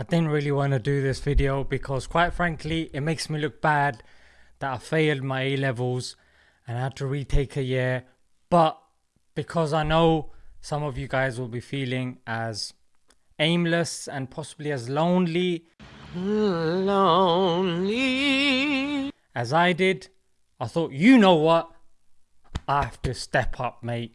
I didn't really want to do this video because quite frankly it makes me look bad that I failed my A levels and I had to retake a year. But because I know some of you guys will be feeling as aimless and possibly as lonely lonely. as I did I thought you know what? I have to step up mate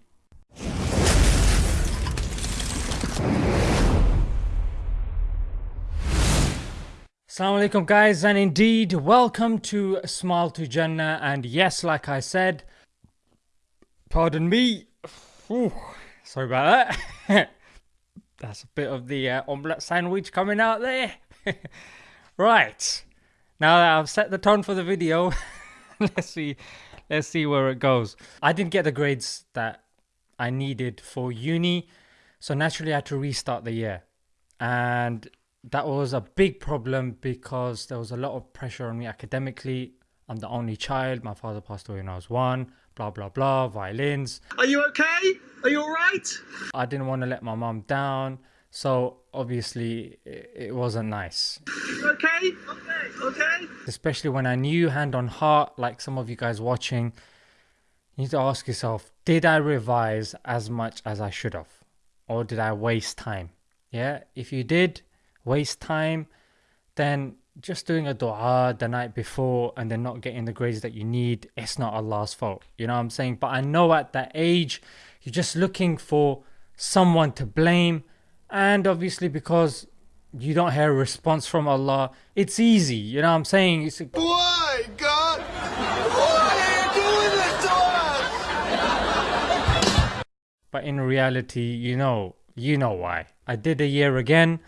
Assalamu alaikum guys and indeed welcome to Smile to Jannah. And yes like I said pardon me. Ooh, sorry about that. That's a bit of the uh, omelette sandwich coming out there. Right now that I've set the tone for the video let's see let's see where it goes. I didn't get the grades that I needed for uni so naturally I had to restart the year. And that was a big problem because there was a lot of pressure on me academically. I'm the only child. My father passed away when I was one. Blah blah blah. Violins. Are you okay? Are you all right? I didn't want to let my mom down, so obviously it wasn't nice. Okay. Okay. Okay. Especially when I knew hand on heart, like some of you guys watching, you need to ask yourself: Did I revise as much as I should have, or did I waste time? Yeah. If you did waste time, then just doing a dua the night before and then not getting the grades that you need, it's not Allah's fault. You know what I'm saying? But I know at that age, you're just looking for someone to blame. And obviously, because you don't hear a response from Allah, it's easy. You know what I'm saying? It's, Why, God? Why are you doing this to us? But in reality, you know, you know why. I did a year again.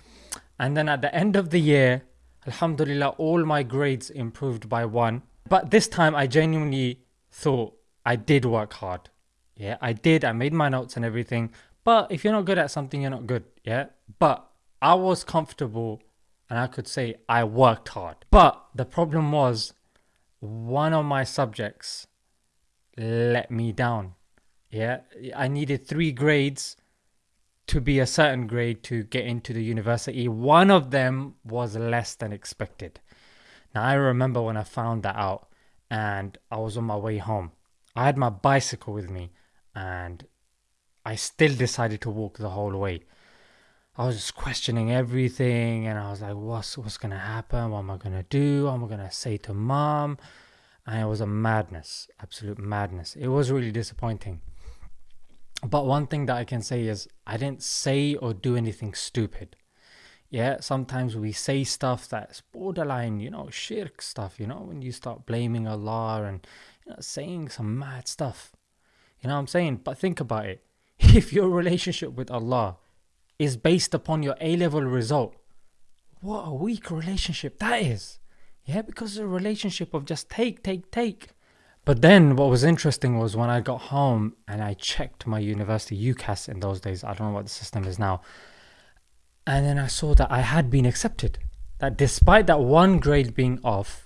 And then at the end of the year, Alhamdulillah, all my grades improved by one. But this time I genuinely thought I did work hard. Yeah, I did. I made my notes and everything. But if you're not good at something, you're not good. Yeah. But I was comfortable and I could say I worked hard. But the problem was one of my subjects let me down. Yeah. I needed three grades to be a certain grade to get into the university. One of them was less than expected. Now, I remember when I found that out and I was on my way home. I had my bicycle with me and I still decided to walk the whole way. I was just questioning everything and I was like, what's, what's going to happen? What am I going to do? What am I going to say to mom? And it was a madness, absolute madness. It was really disappointing. But one thing that I can say is I didn't say or do anything stupid. Yeah, sometimes we say stuff that's borderline, you know, shirk stuff, you know, when you start blaming Allah and you know, saying some mad stuff. You know what I'm saying? But think about it. If your relationship with Allah is based upon your A level result, what a weak relationship that is. Yeah, because it's a relationship of just take, take, take. But then what was interesting was when I got home and I checked my university UCAS in those days, I don't know what the system is now. And then I saw that I had been accepted. That despite that one grade being off,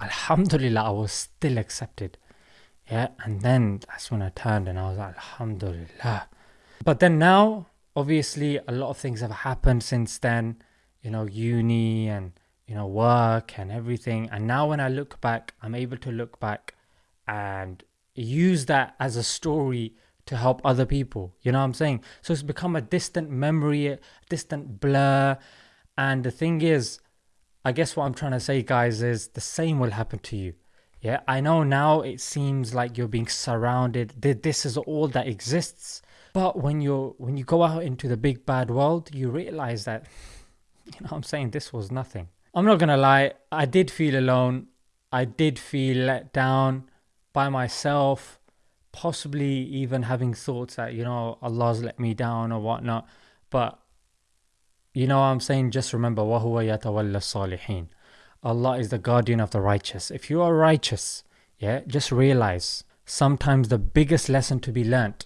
Alhamdulillah, I was still accepted. Yeah, and then that's when I turned and I was like, Alhamdulillah. But then now, obviously, a lot of things have happened since then, you know, uni and, you know, work and everything. And now when I look back, I'm able to look back and use that as a story to help other people. You know what I'm saying? So it's become a distant memory, a distant blur. And the thing is, I guess what I'm trying to say, guys, is the same will happen to you. Yeah, I know now it seems like you're being surrounded. This is all that exists. But when you're when you go out into the big bad world, you realize that you know what I'm saying this was nothing. I'm not gonna lie, I did feel alone. I did feel let down by myself, possibly even having thoughts that, you know, Allah's let me down or whatnot. But, you know I'm saying? Just remember, وَهُوَ يَتَوَلَّ الصَّالِحِينَ Allah is the guardian of the righteous. If you are righteous, yeah, just realize sometimes the biggest lesson to be learnt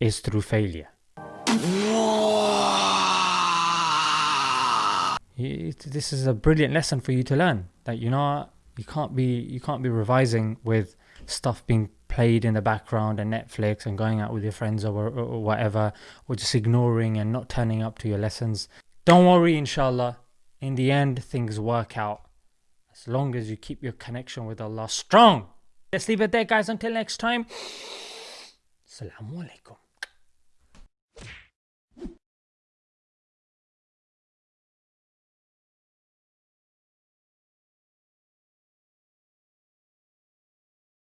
is through failure. This is a brilliant lesson for you to learn that you know you can't be you can't be revising with stuff being played in the background and Netflix and going out with your friends or, or whatever, or just ignoring and not turning up to your lessons. Don't worry, inshallah. In the end, things work out as long as you keep your connection with Allah strong. Let's leave it there, guys. Until next time, Assalamu alaikum.